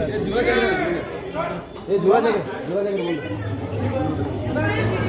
એ જોવા જાય જોવા જાય